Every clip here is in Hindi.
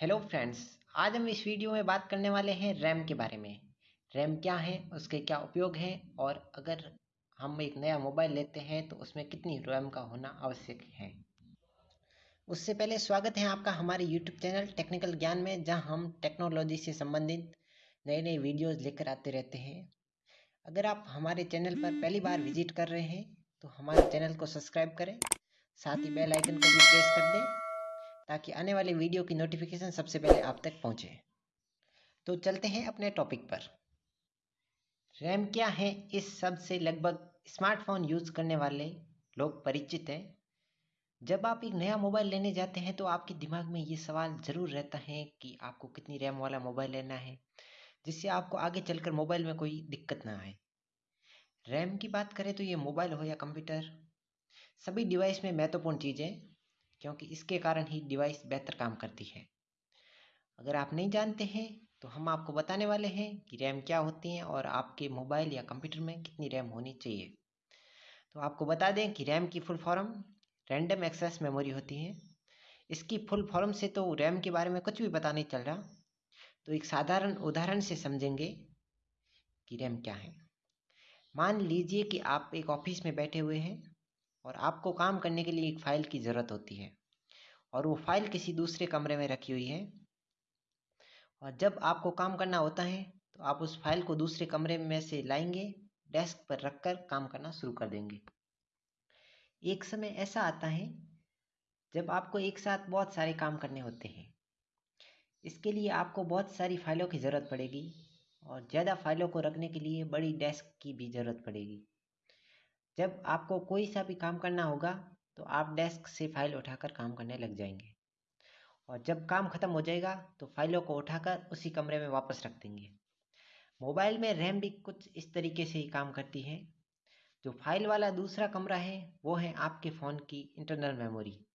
हेलो फ्रेंड्स आज हम इस वीडियो में बात करने वाले हैं रैम के बारे में। रैम क्या है, उसके क्या उपयोग हैं, और अगर हम एक नया मोबाइल लेते हैं तो उसमें कितनी रैम का होना आवश्यक है। उससे पहले स्वागत है आपका हमारे यूट्यूब चैनल टेक्निकल ज्ञान में, जहाँ हम टेक्नोलॉजी से संबंधित नए नए वीडियोज़ लेकर आते रहते हैं। अगर आप हमारे चैनल पर पहली बार विज़िट कर रहे हैं तो हमारे चैनल को सब्सक्राइब करें, साथ ही बेल आइकन को भी प्रेस कर दें ताकि आने वाले वीडियो की नोटिफिकेशन सबसे पहले आप तक पहुँचे। तो चलते हैं अपने टॉपिक पर। रैम क्या है? इस सबसे लगभग स्मार्टफ़ोन यूज़ करने वाले लोग परिचित हैं। जब आप एक नया मोबाइल लेने जाते हैं तो आपके दिमाग में ये सवाल ज़रूर रहता है कि आपको कितनी रैम वाला मोबाइल लेना है, जिससे आपको आगे चलकर मोबाइल में कोई दिक्कत ना आए। रैम की बात करें तो ये मोबाइल हो या कंप्यूटर सभी डिवाइस में महत्वपूर्ण चीज़ें क्योंकि इसके कारण ही डिवाइस बेहतर काम करती है। अगर आप नहीं जानते हैं तो हम आपको बताने वाले हैं कि रैम क्या होती है और आपके मोबाइल या कंप्यूटर में कितनी रैम होनी चाहिए। तो आपको बता दें कि रैम की full form random access memory होती है। इसकी फुल फॉर्म से तो रैम के बारे में कुछ भी पता नहीं चल रहा। तो एक साधारण उदाहरण से समझेंगे कि रैम क्या है। मान लीजिए कि आप एक ऑफ़िस में बैठे हुए हैं और आपको काम करने के लिए एक फ़ाइल की ज़रूरत होती है। और वो फ़ाइल किसी दूसरे कमरे में रखी हुई है। और जब आपको काम करना होता है तो आप उस फ़ाइल को दूसरे कमरे में से लाएँगे, डेस्क पर रखकर काम करना शुरू कर देंगे। एक समय ऐसा आता है, जब आपको एक साथ बहुत सारे काम करने होते हैं। इसके लिए आपको बहुत सारी फाइलों की ज़रूरत पड़ेगी, और ज़्यादा फाइलों को रखने के लिए बड़ी डेस्क की भी ज़रूरत पड़ेगी। जब आपको कोई सा भी काम करना होगा तो आप डेस्क से फ़ाइल उठाकर काम करने लग जाएँगे। और जब काम ख़त्म हो जाएगा तो फाइलों को उठाकर उसी कमरे में वापस रख देंगे। मोबाइल में रैम भी कुछ इस तरीके से ही काम करती है। जो फ़ाइल वाला दूसरा कमरा है, वो है आपके फ़ोन की इंटरनल मेमोरी,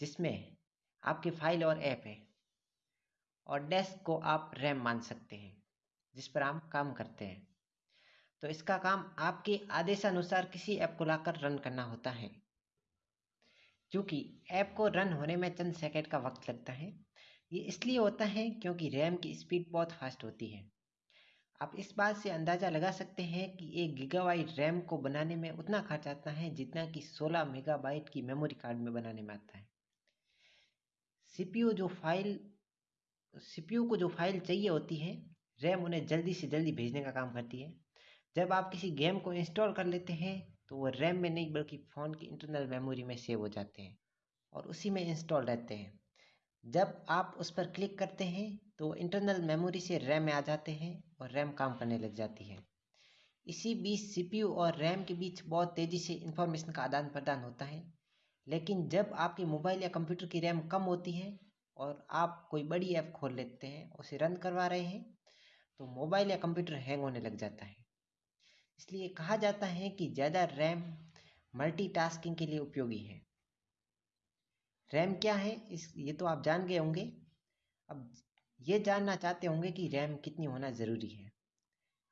जिसमें आपकी फ़ाइल और ऐप है। और डेस्क को आप रैम मान सकते हैं, जिस पर आप काम करते हैं। तो इसका काम आपके आदेशानुसार किसी ऐप को लाकर रन करना होता है। क्योंकि ऐप को रन होने में चंद सेकेंड का वक्त लगता है। ये इसलिए होता है क्योंकि रैम की स्पीड बहुत फास्ट होती है। आप इस बात से अंदाज़ा लगा सकते हैं कि एक गीगाबाइट रैम को बनाने में उतना खर्च आता है जितना कि 16 मेगाबाइट की मेमोरी कार्ड में बनाने में आता है। सीपीयू जो फ़ाइल, सीपीयू को जो फ़ाइल चाहिए होती है, रैम उन्हें जल्दी से जल्दी भेजने का काम करती है। जब आप किसी गेम को इंस्टॉल कर लेते हैं तो वो रैम में नहीं बल्कि फ़ोन की इंटरनल मेमोरी में सेव हो जाते हैं और उसी में इंस्टॉल रहते हैं। जब आप उस पर क्लिक करते हैं तो वो इंटरनल मेमोरी से रैम में आ जाते हैं और रैम काम करने लग जाती है। इसी बीच सीपीयू और रैम के बीच बहुत तेज़ी से इंफॉर्मेशन का आदान प्रदान होता है। लेकिन जब आपके मोबाइल या कंप्यूटर की रैम कम होती है और आप कोई बड़ी ऐप खोल लेते हैं, उसे रन करवा रहे हैं तो मोबाइल या कंप्यूटर हैंग होने लग जाता है। इसलिए कहा जाता है कि ज़्यादा रैम मल्टीटास्किंग के लिए उपयोगी है। रैम क्या है? इस, ये तो आप जान गए होंगे। अब ये जानना चाहते होंगे कि रैम कितनी होना ज़रूरी है।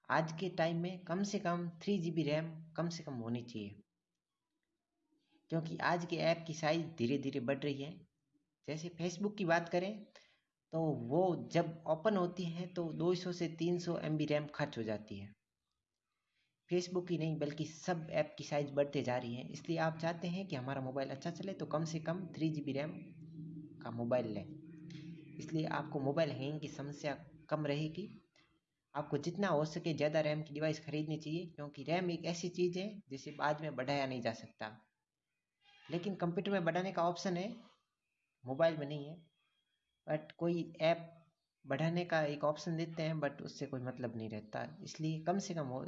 आज के टाइम में कम से कम थ्री जी बी रैम कम से कम होनी चाहिए। क्योंकि आज के ऐप की साइज़ धीरे धीरे बढ़ रही है। जैसे फेसबुक की बात करें तो वो जब ओपन होती है तो 200 से 300 सौ रैम खर्च हो जाती है। फेसबुक ही नहीं, बल्कि सब ऐप की साइज़ बढ़ते जा रही है। इसलिए आप चाहते हैं कि हमारा मोबाइल अच्छा चले तो कम से कम थ्री जी बी रैम का मोबाइल लें। इसलिए आपको मोबाइल हैंग की समस्या कम रहेगी। आपको जितना हो सके ज़्यादा रैम की डिवाइस खरीदनी चाहिए, क्योंकि रैम एक ऐसी चीज़ है जिसे बाद में बढ़ाया नहीं जा सकता। लेकिन कंप्यूटर में बढ़ाने का ऑप्शन है मोबाइल में नहीं है। बट कोई ऐप बढ़ाने का एक ऑप्शन देते हैं बट उससे कोई मतलब नहीं रहता। इसलिए कम से कम हो